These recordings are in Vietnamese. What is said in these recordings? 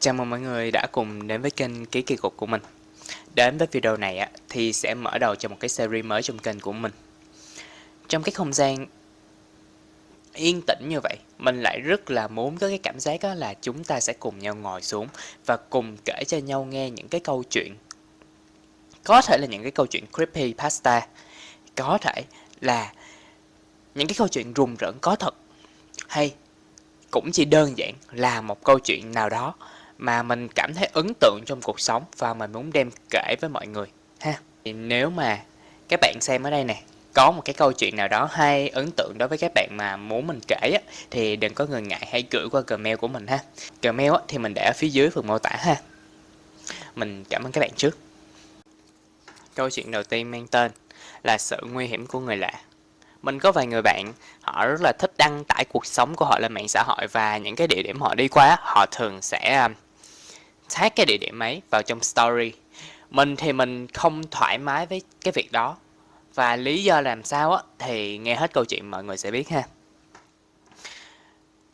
Chào mừng mọi người đã cùng đến với kênh Ký Kỳ Cục của mình. Đến với video này thì sẽ mở đầu cho một cái series mới trong kênh của mình. Trong cái không gian yên tĩnh như vậy, Mình lại rất là muốn có cái cảm giác là chúng ta sẽ cùng nhau ngồi xuống Và cùng kể cho nhau nghe những cái câu chuyện. Có thể là những cái câu chuyện creepy pasta, Có thể là những cái câu chuyện rùng rợn có thật, Hay cũng chỉ đơn giản là một câu chuyện nào đó mà mình cảm thấy ấn tượng trong cuộc sống và mình muốn đem kể với mọi người ha. Thì nếu mà các bạn xem ở đây nè có một cái câu chuyện nào đó hay ấn tượng đối với các bạn mà muốn mình kể á, thì đừng có ngần ngại hãy gửi qua gmail của mình ha. Gmail á, thì mình để ở phía dưới phần mô tả ha. Mình cảm ơn các bạn trước. Câu chuyện đầu tiên mang tên là sự nguy hiểm của người lạ. Mình có vài người bạn họ rất là thích đăng tải cuộc sống của họ lên mạng xã hội và những cái địa điểm họ đi qua họ thường sẽ à, tag cái địa điểm ấy vào trong story. Mình thì mình không thoải mái với cái việc đó. Và lý do làm sao á thì nghe hết câu chuyện mọi người sẽ biết ha.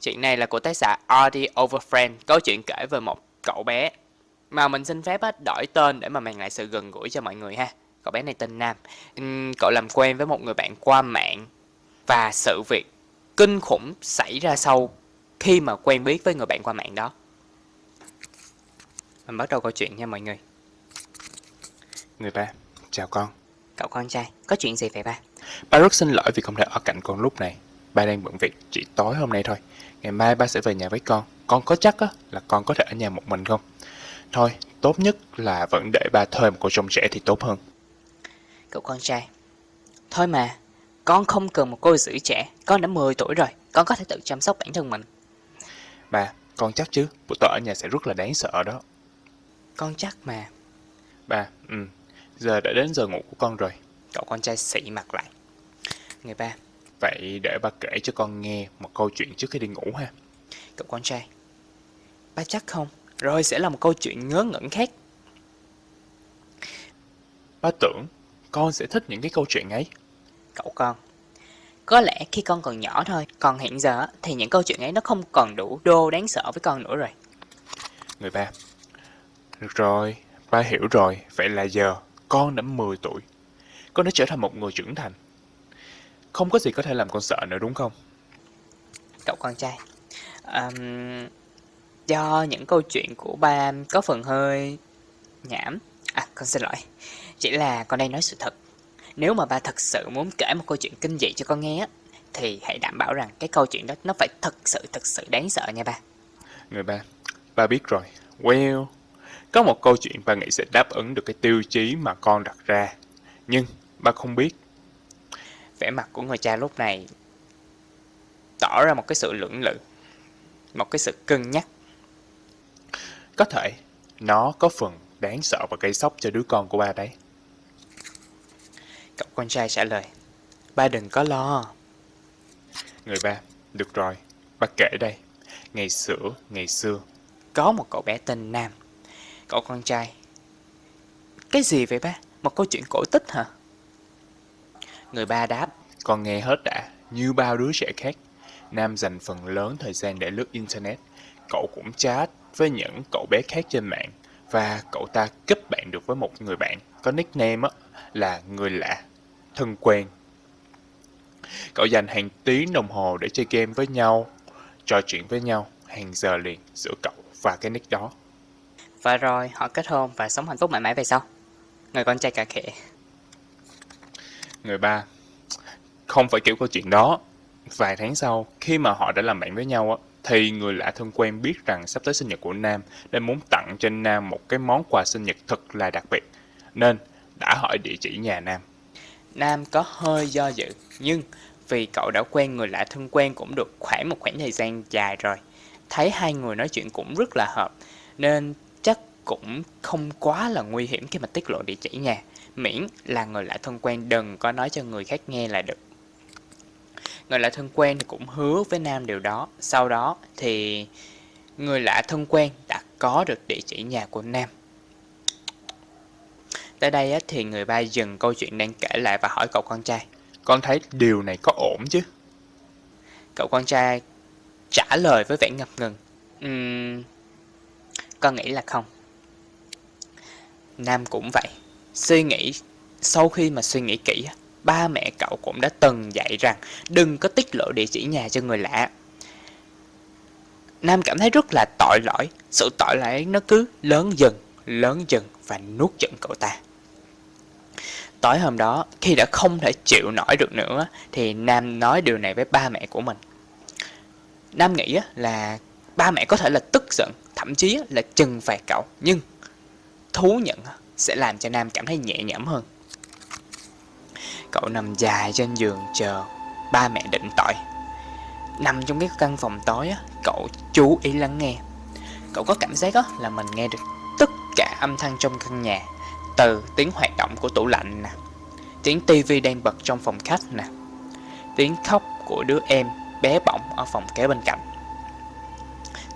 Chuyện này là của tác giả Artie Overfriend câu chuyện kể về một cậu bé mà mình xin phép á, đổi tên để mà mang lại sự gần gũi cho mọi người ha. Cậu bé này tên Nam. Cậu làm quen với một người bạn qua mạng và sự việc kinh khủng xảy ra sau khi mà quen biết với người bạn qua mạng đó mình bắt đầu câu chuyện nha mọi người. Người ba, chào con. Cậu con trai, có chuyện gì vậy ba? Ba rất xin lỗi vì không thể ở cạnh con lúc này. Ba đang bận việc chỉ tối hôm nay thôi. Ngày mai ba sẽ về nhà với con. Con có chắc á, là con có thể ở nhà một mình không? Thôi, tốt nhất là vẫn để ba thuê một cô trông trẻ thì tốt hơn. Cậu con trai Thôi mà, con không cần một cô giữ trẻ. Con đã 10 tuổi rồi, con có thể tự chăm sóc bản thân mình. Ba, con chắc chứ, buổi tối ở nhà sẽ rất là đáng sợ đó Con chắc mà. Ba, ừ, giờ đã đến giờ ngủ của con rồi. Cậu con trai xị mặt lại. Người ba. Vậy để ba kể cho con nghe một câu chuyện trước khi đi ngủ ha. Cậu con trai. Ba chắc không? Rồi sẽ là một câu chuyện ngớ ngẩn khác. Ba tưởng con sẽ thích những cái câu chuyện ấy. Cậu con. Có lẽ khi con còn nhỏ thôi Còn hiện giờ thì những câu chuyện ấy nó không còn đủ đô đáng sợ với con nữa rồi. Người ba Được rồi, ba hiểu rồi Vậy là giờ con đã 10 tuổi. Con đã trở thành một người trưởng thành. Không có gì có thể làm con sợ nữa đúng không? Cậu con trai um, Do những câu chuyện của ba có phần hơi nhảm. À con xin lỗi Chỉ là con đang nói sự thật. Nếu mà ba thật sự muốn kể một câu chuyện kinh dị cho con nghe á Thì hãy đảm bảo rằng cái câu chuyện đó nó phải thật sự thật sự đáng sợ nha ba. Người ba, ba biết rồi. Well, có một câu chuyện ba nghĩ sẽ đáp ứng được cái tiêu chí mà con đặt ra. Nhưng ba không biết. Vẻ mặt của người cha lúc này Tỏ ra một cái sự lưỡng lự Một cái sự cân nhắc. Có thể nó có phần đáng sợ và gây sốc cho đứa con của ba đấy. Cậu con trai trả lời Ba đừng có lo. Người ba, được rồi, ba kể đây. Ngày xưa, ngày xưa. Có một cậu bé tên Nam Cậu con trai. Cái gì vậy ba? Một câu chuyện cổ tích hả? Người ba đáp Con nghe hết đã, như bao đứa trẻ khác. Nam dành phần lớn thời gian để lướt Internet. Cậu cũng chat với những cậu bé khác trên mạng Và cậu ta kết bạn được với một người bạn Có nickname là người lạ, thân quen. Cậu dành hàng tiếng đồng hồ để chơi game với nhau Trò chuyện với nhau hàng giờ liền giữa cậu và cái nick đó. Và rồi họ kết hôn và sống hạnh phúc mãi mãi về sau Người con trai cà khệ Người ba Không phải kiểu câu chuyện đó Vài tháng sau, khi mà họ đã làm bạn với nhau á, thì người lạ thân quen biết rằng sắp tới sinh nhật của Nam nên muốn tặng cho Nam một cái món quà sinh nhật thật là đặc biệt. Nên đã hỏi địa chỉ nhà Nam. Nam có hơi do dự Nhưng vì cậu đã quen người lạ thân quen cũng được khoảng một khoảng thời gian dài rồi Thấy hai người nói chuyện cũng rất là hợp Nên cũng không quá là nguy hiểm khi mà tiết lộ địa chỉ nhà Miễn là người lạ thân quen đừng có nói cho người khác nghe là được. Người lạ thân quen cũng hứa với Nam điều đó. Sau đó thì người lạ thân quen đã có được địa chỉ nhà của Nam. Tới đây thì người ba dừng câu chuyện đang kể lại và hỏi cậu con trai. Con thấy điều này có ổn chứ? Cậu con trai trả lời với vẻ ngập ngừng. Uhm, con nghĩ là không. Nam cũng vậy. Suy nghĩ, sau khi mà suy nghĩ kỹ, ba mẹ cậu cũng đã từng dạy rằng đừng có tiết lộ địa chỉ nhà cho người lạ. Nam cảm thấy rất là tội lỗi, sự tội lỗi nó cứ lớn dần, lớn dần và nuốt chửng cậu ta. Tối hôm đó, khi đã không thể chịu nổi được nữa, thì Nam nói điều này với ba mẹ của mình. Nam nghĩ là ba mẹ có thể là tức giận, thậm chí là trừng phạt cậu, nhưng thú nhận sẽ làm cho Nam cảm thấy nhẹ nhõm hơn. Cậu nằm dài trên giường chờ ba mẹ định tội. Nằm trong cái căn phòng tối, cậu chú ý lắng nghe. Cậu có cảm giác là mình nghe được tất cả âm thanh trong căn nhà, từ tiếng hoạt động của tủ lạnh nè, tiếng tivi đang bật trong phòng khách nè, tiếng khóc của đứa em bé bỏng ở phòng kế bên cạnh,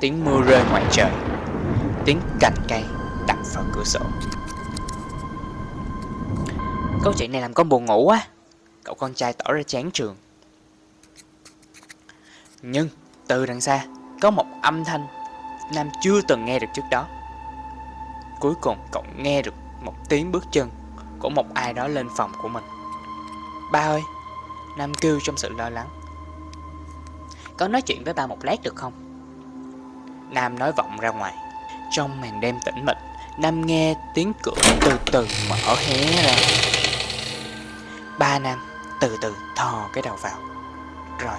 tiếng mưa rơi ngoài trời, tiếng cành cây vào cửa sổ. Câu chuyện này làm con buồn ngủ quá. Cậu con trai tỏ ra chán trường. Nhưng, từ đằng xa, Có một âm thanh Nam chưa từng nghe được trước đó. Cuối cùng, cậu nghe được một tiếng bước chân Của một ai đó lên phòng của mình. Ba ơi, Nam kêu trong sự lo lắng. Có nói chuyện với ba một lát được không? Nam nói vọng ra ngoài, Trong màn đêm tĩnh mịch. Nam nghe tiếng cửa từ từ mở hé ra. Ba Nam từ từ thò cái đầu vào. Rồi,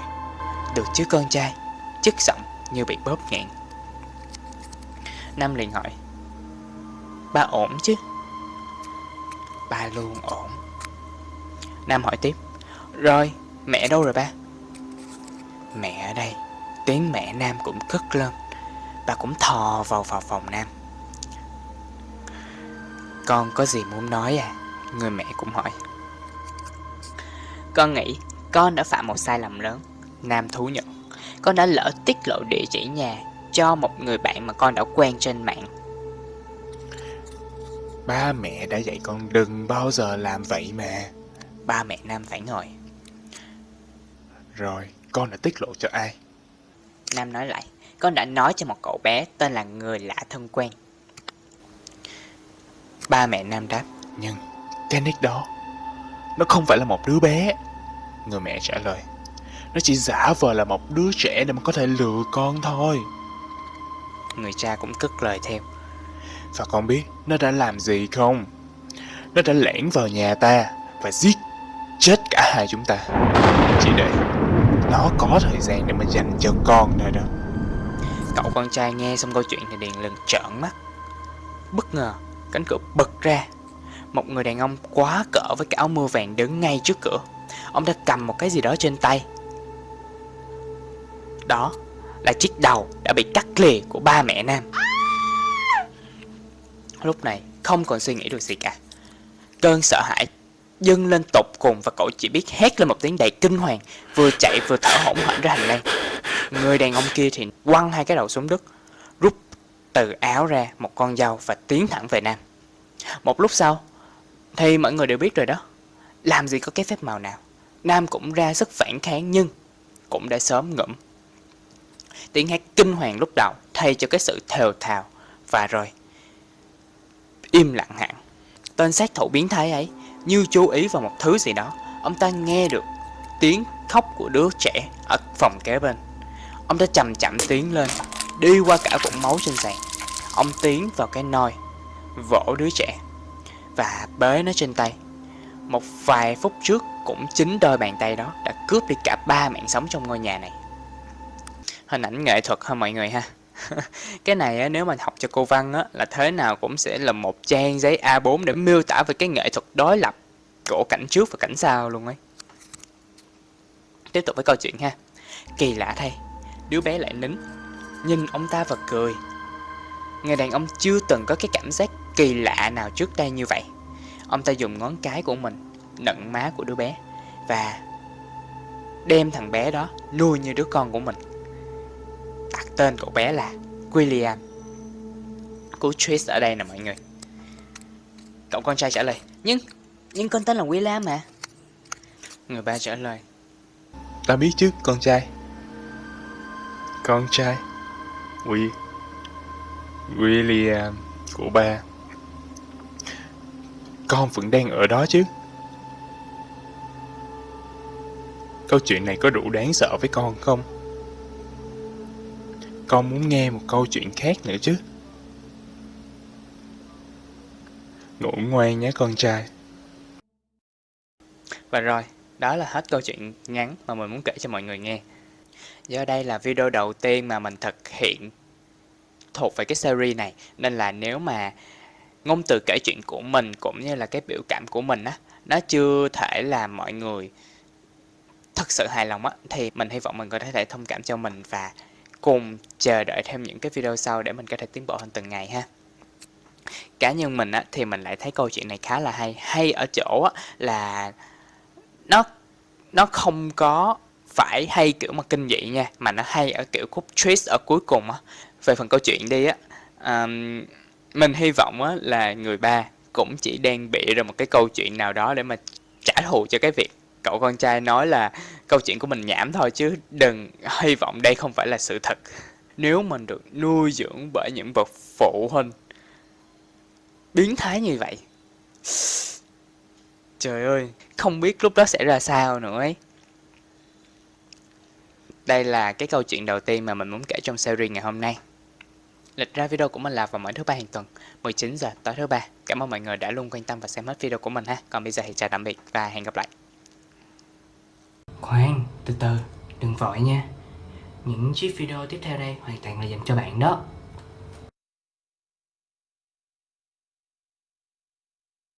Được chứ con trai? Chất giọng như bị bóp nghẹn. Nam liền hỏi, Ba ổn chứ? Ba luôn ổn. Nam hỏi tiếp, Rồi, mẹ đâu rồi ba? Mẹ ở đây. Tiếng mẹ Nam cũng cất lên. Bà cũng thò vào vào phòng Nam. Con có gì muốn nói à Người mẹ cũng hỏi con nghĩ con đã phạm một sai lầm lớn. Nam thú nhận. Con đã lỡ tiết lộ địa chỉ nhà cho một người bạn mà con đã quen trên mạng. Ba mẹ đã dạy con đừng bao giờ làm vậy mà. Ba mẹ Nam phải ngồi. Rồi, con đã tiết lộ cho ai? Nam nói lại, con đã nói cho một cậu bé tên là người lạ thân quen. Ba mẹ Nam đáp, nhưng cái nick đó nó không phải là một đứa bé. Người mẹ trả lời Nó chỉ giả vờ là một đứa trẻ để mà có thể lừa con thôi. Người cha cũng cất lời theo Và con biết nó đã làm gì không? Nó đã lẻn vào nhà ta Và giết chết cả hai chúng ta. Chỉ để Nó có thời gian để mà dành cho con thôi đó. Cậu con trai nghe xong câu chuyện thì điền lần trợn mắt. Bất ngờ Cánh cửa bật ra. Một người đàn ông quá cỡ với cái áo mưa vàng đứng ngay trước cửa. Ông ta cầm một cái gì đó trên tay. Đó là chiếc đầu đã bị cắt lìa của ba mẹ Nam. Lúc này không còn suy nghĩ được gì cả. Cơn sợ hãi dâng lên tột cùng và cậu chỉ biết hét lên một tiếng đầy kinh hoàng, Vừa chạy vừa thở hổn hển ra hành lang Người đàn ông kia thì quăng hai cái đầu xuống đất, Rút từ áo ra một con dao và tiến thẳng về Nam. Một lúc sau, thì mọi người đều biết rồi đó. Làm gì có cái phép màu nào. Nam cũng ra sức phản kháng nhưng Cũng đã sớm ngẫm. Tiếng hát kinh hoàng lúc đầu Thay cho cái sự thều thào Và rồi Im lặng hẳn. Tên sát thủ biến thái ấy Như chú ý vào một thứ gì đó. Ông ta nghe được tiếng khóc của đứa trẻ Ở phòng kế bên. Ông ta chậm chậm tiến lên, Đi qua cả vũng máu trên sàn Ông tiến vào cái nôi. Vỗ đứa trẻ và bế nó trên tay. Một vài phút trước cũng chính đôi bàn tay đó đã cướp đi cả ba mạng sống trong ngôi nhà này. Hình ảnh nghệ thuật ha mọi người ha. cái này nếu mà học cho cô Văn á, là thế nào cũng sẽ là một trang giấy A4 để miêu tả về cái nghệ thuật đối lập của cảnh trước và cảnh sau luôn ấy. Tiếp tục với câu chuyện ha. Kỳ lạ thay, đứa bé lại nín, nhìn ông ta và cười. Người đàn ông chưa từng có cái cảm giác kỳ lạ nào trước đây như vậy. Ông ta dùng ngón cái của mình nận má của đứa bé và đem thằng bé đó nuôi như đứa con của mình. Đặt tên cậu bé là William. Cú twist ở đây nè mọi người. Cậu con trai trả lời, nhưng, nhưng con tên là William mà. Người ba trả lời, Ta biết chứ con trai. Con trai. William William của ba. Con vẫn đang ở đó chứ? Câu chuyện này có đủ đáng sợ với con không? Con muốn nghe một câu chuyện khác nữa chứ? Ngủ ngoan nhé con trai. Và rồi, đó là hết câu chuyện ngắn mà mình muốn kể cho mọi người nghe. Do đây là video đầu tiên mà mình thực hiện thuộc về cái series này. Nên là nếu mà ngôn từ kể chuyện của mình cũng như là cái biểu cảm của mình á, nó chưa thể làm mọi người thật sự hài lòng á, thì mình hy vọng mình có thể thông cảm cho mình và cùng chờ đợi thêm những cái video sau để mình có thể tiến bộ hơn từng ngày ha. Cá nhân mình á, thì mình lại thấy câu chuyện này khá là hay. Hay ở chỗ á, là nó nó không có phải hay kiểu mà kinh dị nha, mà nó hay ở kiểu khúc twist ở cuối cùng á về phần câu chuyện đi á um, mình hy vọng á là người ba cũng chỉ đang bị ra một cái câu chuyện nào đó để mà trả thù cho cái việc cậu con trai nói là câu chuyện của mình nhảm thôi chứ đừng hy vọng đây không phải là sự thật. Nếu mình được nuôi dưỡng bởi những bậc phụ huynh biến thái như vậy trời ơi không biết lúc đó sẽ ra sao nữa ấy. Đây là cái câu chuyện đầu tiên mà mình muốn kể trong series ngày hôm nay. Lịch ra video của mình là vào mỗi thứ ba hàng tuần 19 giờ tối thứ ba. Cảm ơn mọi người đã luôn quan tâm và xem hết video của mình ha. Còn bây giờ thì chào tạm biệt và hẹn gặp lại. Khoan, từ từ, đừng vội nha. Những chiếc video tiếp theo đây hoàn toàn là dành cho bạn đó.